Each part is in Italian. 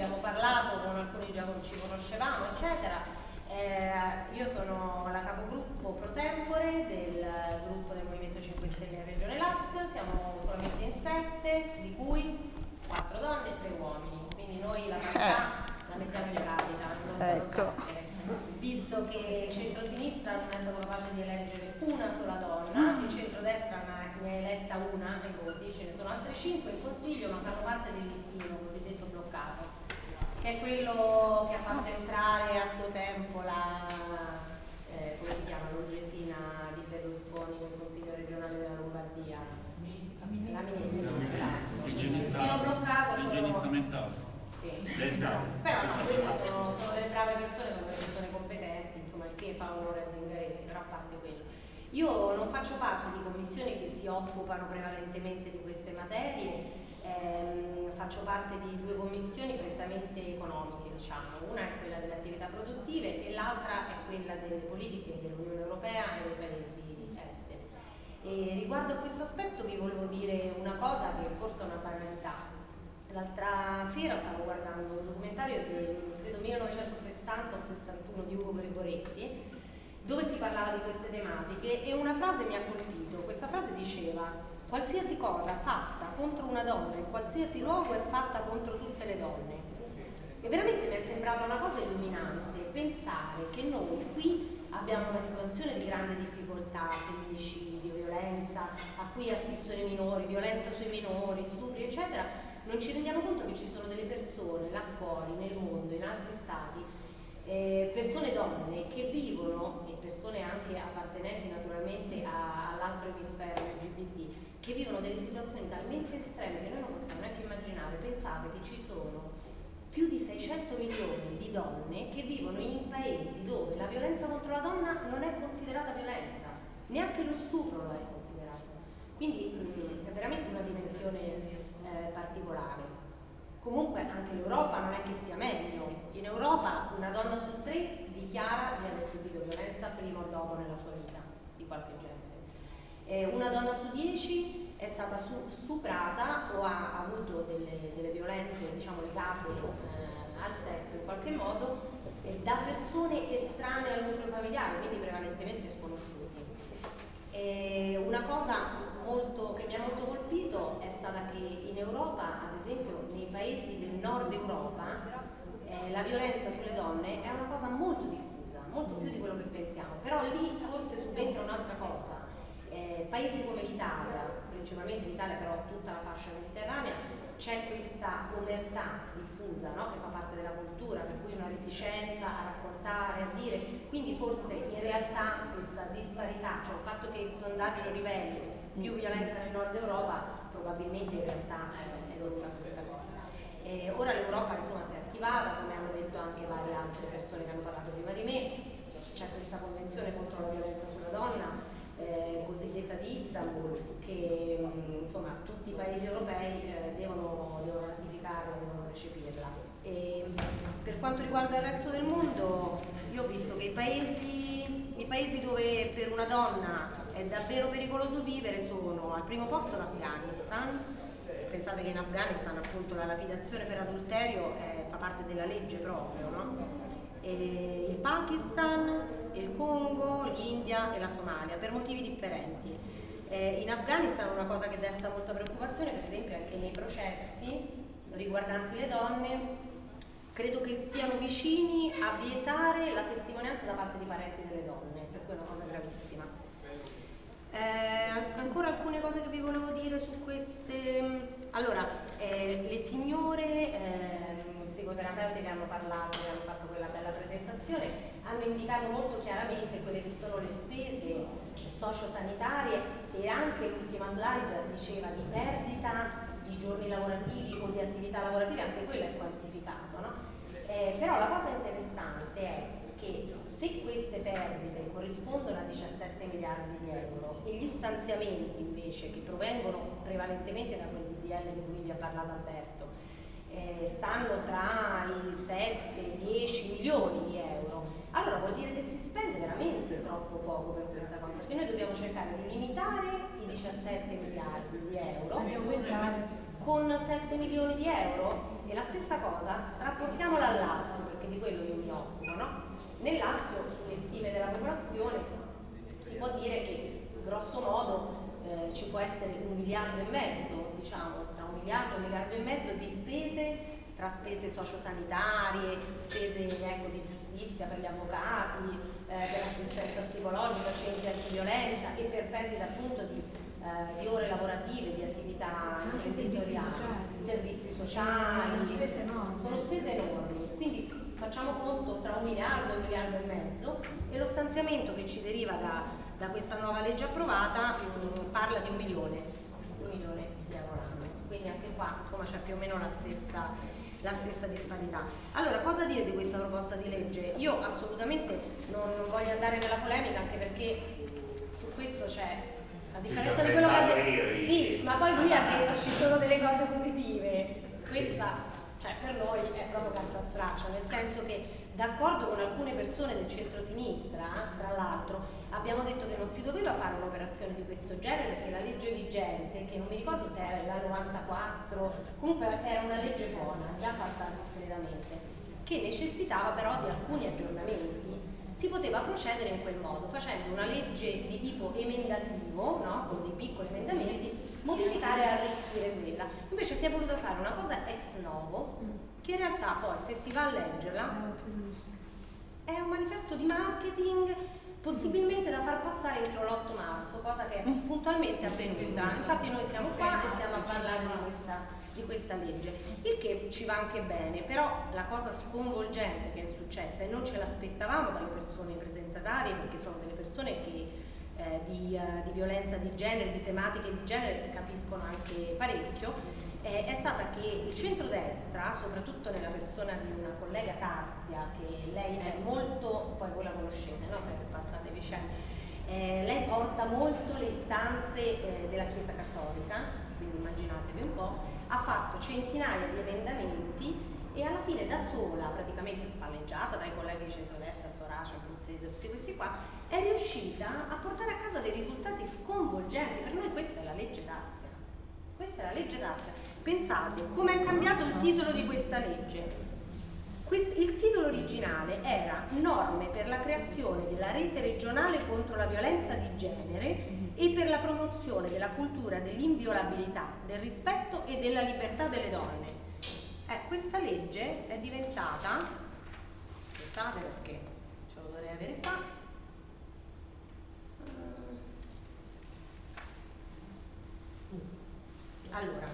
abbiamo parlato, con alcuni già ci conoscevamo, eccetera. Eh, io sono la capogruppo pro tempore del gruppo del Movimento 5 Stelle Regione Lazio, siamo solamente in sette, di cui quattro donne e tre uomini, quindi noi la parità eh. la mettiamo in pratica. Ecco. Visto che il centro-sinistra non è stato capace di eleggere una sola donna, il centro-destra ne ha eletta una ai voti, ce ne sono altre cinque in consiglio ma fanno parte del listino cosiddetto bloccato, che è quello che ha fatto entrare a suo tempo la, eh, come si chiama, l'oggettina di Berlusconi nel consiglio regionale della Lombardia. La Minetti. Esatto. L'igienista, bloccato. L'igienista mentale. Sì. Dentale. Però no, queste sono, sono delle brave persone, sono delle persone competenti, insomma il che fa onore a Zingaretti, però a parte quello. Io non faccio parte di commissioni che si occupano prevalentemente di queste materie, faccio parte di due commissioni prettamente economiche, diciamo. una è quella delle attività produttive e l'altra è quella delle politiche dell'Unione Europea e dei paesi esteri. E riguardo a questo aspetto vi volevo dire una cosa che forse è una banalità. L'altra sera stavo guardando un documentario del credo 1960 o 61 di Ugo Gregoretti dove si parlava di queste tematiche e una frase mi ha colpito. Questa frase diceva qualsiasi cosa fatta contro una donna in qualsiasi luogo è fatta contro tutte le donne. E veramente mi è sembrata una cosa illuminante pensare che noi qui abbiamo una situazione di grande difficoltà, femminicidio, violenza a cui assistono i minori, violenza sui minori, stupri, eccetera, non ci rendiamo conto che ci sono delle persone là fuori, nel mondo, in altri stati, eh, persone donne che vivono, e persone anche appartenenti naturalmente all'altro emisfero LGBT, che vivono delle situazioni talmente estreme che noi non possiamo neanche immaginare. Pensate che ci sono più di 600 milioni di donne che vivono in paesi dove la violenza contro la donna non è considerata violenza, neanche lo stupro lo è considerato. Quindi mm, è veramente una dimensione eh, particolare. Comunque anche l'Europa non è che sia meglio. In Europa una donna su tre dichiara di aver subito violenza prima o dopo nella sua vita, di qualche genere. Eh, una donna su dieci è stata stuprata o ha avuto delle, delle violenze diciamo, legate eh, al sesso in qualche modo eh, da persone estranee al nucleo familiare, quindi prevalentemente sconosciuti. una cosa molto, che mi ha molto colpito è stata che in Europa, ad esempio nei paesi del nord Europa, eh, la violenza sulle donne è una cosa molto diffusa, molto più di quello che pensiamo, però lì forse subentra un'altra cosa. Eh, paesi come l'Italia, principalmente l'Italia però tutta la fascia mediterranea, c'è questa omertà diffusa no? che fa parte della cultura, per cui una reticenza a raccontare, a dire, quindi forse in realtà questa disparità, cioè il fatto che il sondaggio riveli più violenza nel nord Europa, probabilmente in realtà è, dovuta a questa cosa. E ora l'Europa insomma si è attivata, come hanno detto anche varie altre persone che hanno parlato prima di me, c'è questa convenzione contro la violenza sulla donna, eh, cosiddetta di Istanbul, che mh, insomma tutti i paesi europei eh, devono, devono ratificare, devono recepirla. E, per quanto riguarda il resto del mondo, io ho visto che i paesi, i paesi dove per una donna è davvero pericoloso vivere sono al primo posto l'Afghanistan, pensate che in Afghanistan appunto la lapidazione per adulterio è, fa parte della legge proprio, no? il Pakistan, il Congo, l'India e la Somalia per motivi differenti. Eh, in Afghanistan una cosa che desta molta preoccupazione, per esempio anche nei processi riguardanti le donne, credo che stiano vicini a vietare la testimonianza da parte di parenti delle donne, per cui è una cosa gravissima. Eh, ancora alcune cose che vi volevo dire su queste... Allora, eh, le signore eh, psicoterapeute che hanno parlato, hanno fatto quella bella presentazione, hanno indicato molto chiaramente quelle che sono le spese sociosanitarie e anche l'ultima slide diceva di perdita di giorni lavorativi o di attività lavorative, anche quello è quantificato. No? Eh, però la cosa interessante è che se queste perdite corrispondono a 17 miliardi di euro e gli stanziamenti invece che provengono prevalentemente da quel DDL di cui vi ha parlato Alberto eh, stanno tra i 7 e 10 milioni di euro, allora vuol dire che si spende veramente troppo poco per questa cosa, perché noi dobbiamo cercare di limitare i 17 miliardi di euro con 7 milioni di euro e la stessa cosa rapportiamola al Lazio perché di quello io mi occupo no? nel Lazio sulle stime della popolazione si può dire che grosso modo eh, ci può essere un miliardo e mezzo diciamo tra un miliardo e un miliardo e mezzo di spese tra spese sociosanitarie, spese ecco, di giustizia per gli avvocati, eh, per assistenza psicologica, centri antiviolenza e per perdita appunto di, eh, di ore lavorative, di attività imprenditoriali, servizi sociali, sono spese enormi. Sono spese enormi. Quindi facciamo conto tra un miliardo e un miliardo e mezzo e lo stanziamento che ci deriva da, da questa nuova legge approvata mh, mm, parla di un milione, un milione di euro l'anno. Quindi anche qua insomma c'è più o meno la stessa la stessa disparità. Allora, cosa dire di questa proposta di legge? Io assolutamente non, non voglio andare nella polemica anche perché su questo c'è a differenza di quello che ha detto. Sì, ma poi lui ha detto ci sono delle cose positive. Questa, cioè, per noi è proprio carta straccia, nel senso che d'accordo con alcune persone del centro-sinistra, tra abbiamo detto che non si doveva fare un'operazione di questo genere perché la legge vigente, che non mi ricordo se era la 94, comunque era una legge buona, già fatta discretamente, che necessitava però di alcuni aggiornamenti. Si poteva procedere in quel modo, facendo una legge di tipo emendativo, no? con dei piccoli emendamenti, modificare e arricchire quella. Invece si è voluto fare una cosa ex novo, che in realtà poi se si va a leggerla è un manifesto di marketing possibilmente da far passare entro l'8 marzo, cosa che è mm. puntualmente avvenuta. Infatti noi siamo qua e stiamo a parlare di questa, di questa legge, il che ci va anche bene, però la cosa sconvolgente che è successa e non ce l'aspettavamo dalle persone presentatarie, perché sono delle persone che eh, di, uh, di, violenza di genere, di tematiche di genere capiscono anche parecchio, eh, è stata che il centrodestra, soprattutto nella persona di una collega Tarzia, che lei è molto, poi voi la conoscete, no? per passate vicende, eh, lei porta molto le istanze eh, della Chiesa Cattolica, quindi immaginatevi un po', ha fatto centinaia di emendamenti e alla fine da sola, praticamente spalleggiata dai colleghi di centrodestra, Soracia, Abruzzese, tutti questi qua, è riuscita a portare a casa dei risultati sconvolgenti. Per noi questa è la legge Tarzia. Questa è la legge Tarzia. Pensate come è cambiato il titolo di questa legge. Il titolo originale era Norme per la creazione della rete regionale contro la violenza di genere e per la promozione della cultura dell'inviolabilità, del rispetto e della libertà delle donne. Eh, questa legge è diventata, aspettate perché ce lo dovrei avere qua, allora,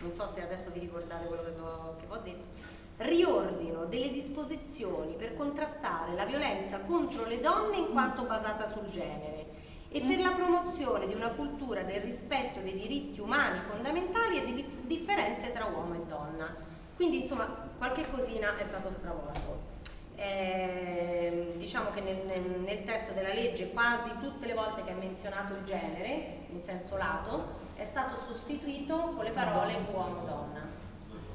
non so se adesso vi ricordate quello che vi ho, che vi ho detto, riordino delle disposizioni per contrastare la violenza contro le donne in quanto basata sul genere e per la promozione di una cultura del rispetto dei diritti umani fondamentali e di differenze tra uomo e donna. Quindi insomma qualche cosina è stato stravolto. Eh, diciamo che nel, nel, testo della legge quasi tutte le volte che è menzionato il genere, in senso lato, è stato sostituito con le parole uomo-donna.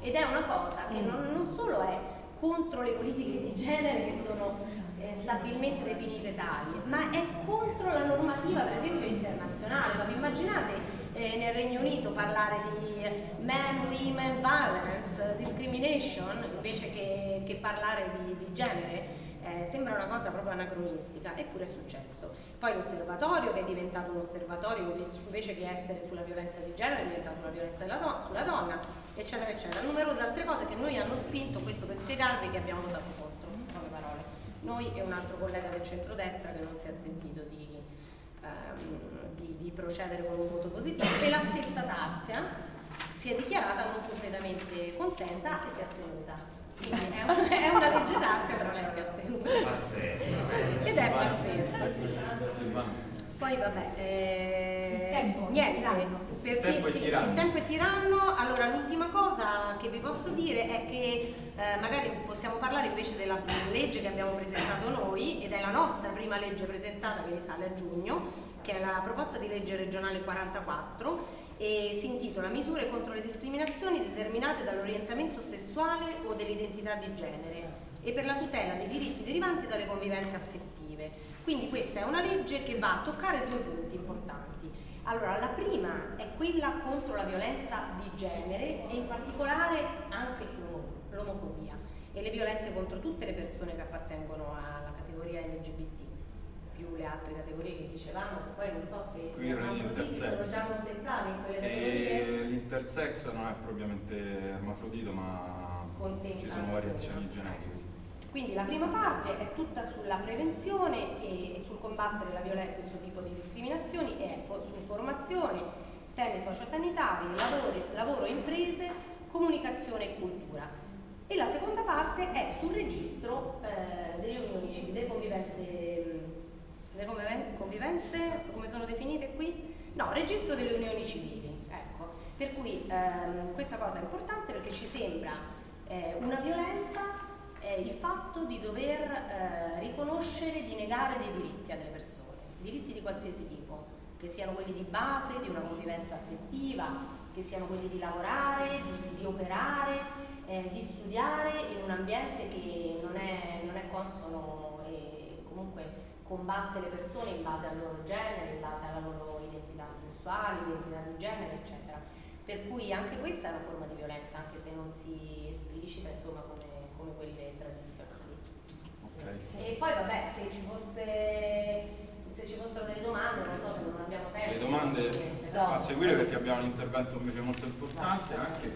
Ed è una cosa che non, non, solo è contro le politiche di genere che sono eh, stabilmente definite tali, ma è contro la normativa per esempio internazionale. Ma vi immaginate eh, nel Regno Unito parlare di man-women violence, discrimination, invece che, che parlare di, di genere? Eh, sembra una cosa proprio anacronistica, eppure è successo. Poi l'osservatorio che è diventato un osservatorio invece che essere sulla violenza di genere è diventato una violenza do sulla donna, eccetera, eccetera. Numerose altre cose che noi hanno spinto, questo per spiegarvi che abbiamo votato contro, poche parole. Noi e un altro collega del centrodestra che non si è sentito di, ehm, di, di procedere con un voto positivo e la stessa Tazia si è dichiarata non completamente contenta e si è astenuta è, un, è una legge d'azia, però lei si è astenuta. Ed è pazzesco, sì. Poi vabbè, eh, tempo, niente, per tempo sì, il tempo è tiranno, allora l'ultima cosa che vi posso dire è che eh, magari possiamo parlare invece della legge che abbiamo presentato noi ed è la nostra prima legge presentata che risale a giugno, che è la proposta di legge regionale 44 e si intitola Misure contro le discriminazioni determinate dall'orientamento sessuale o dell'identità di genere e per la tutela dei diritti derivanti dalle convivenze affettive. Quindi questa è una legge che va a toccare due punti importanti. Allora, la prima è quella contro la violenza di genere e in particolare anche l'omofobia e le violenze contro tutte le persone che appartengono alla categoria LGBT più le altre categorie che dicevamo, poi non so se Qui sono già contemplate in quelle categorie. L'intersex non è propriamente ermafrodito ma ci sono variazioni genetiche. Quindi la prima parte è tutta sulla prevenzione e sul combattere la violenza, questo tipo di discriminazioni e su formazione, temi sociosanitari, lavoro, lavoro e imprese, comunicazione e cultura. E la seconda parte è sul registro eh, delle unioni civili, delle convivenze, delle convivenze, come sono definite qui? No, registro delle unioni civili, ecco. Per cui ehm, questa cosa è importante perché ci sembra eh, una violenza è il fatto di dover eh, riconoscere, di negare dei diritti a delle persone, diritti di qualsiasi tipo, che siano quelli di base, di una convivenza affettiva, che siano quelli di lavorare, di, di operare, eh, di studiare in un ambiente che non è, non è consono combatte le persone in base al loro genere, in base alla loro identità sessuale, identità di genere, eccetera. Per cui anche questa è una forma di violenza, anche se non si esplicita insomma, come come quelle tradizionali. Okay. E poi vabbè, se ci fosse se ci fossero delle domande, non so se non abbiamo tempo. Le domande a seguire perché abbiamo un intervento invece molto importante anche